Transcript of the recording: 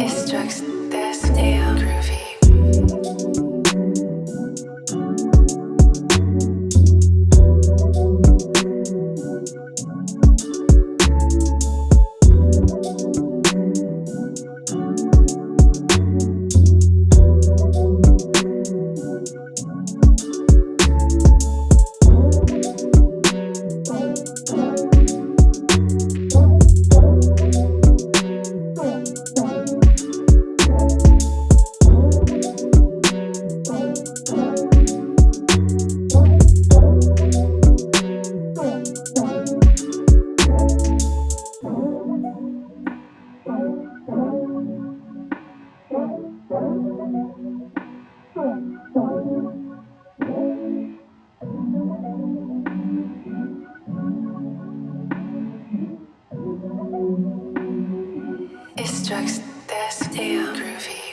It's drugs, that's damn groovy. Drugs, that's damn groovy.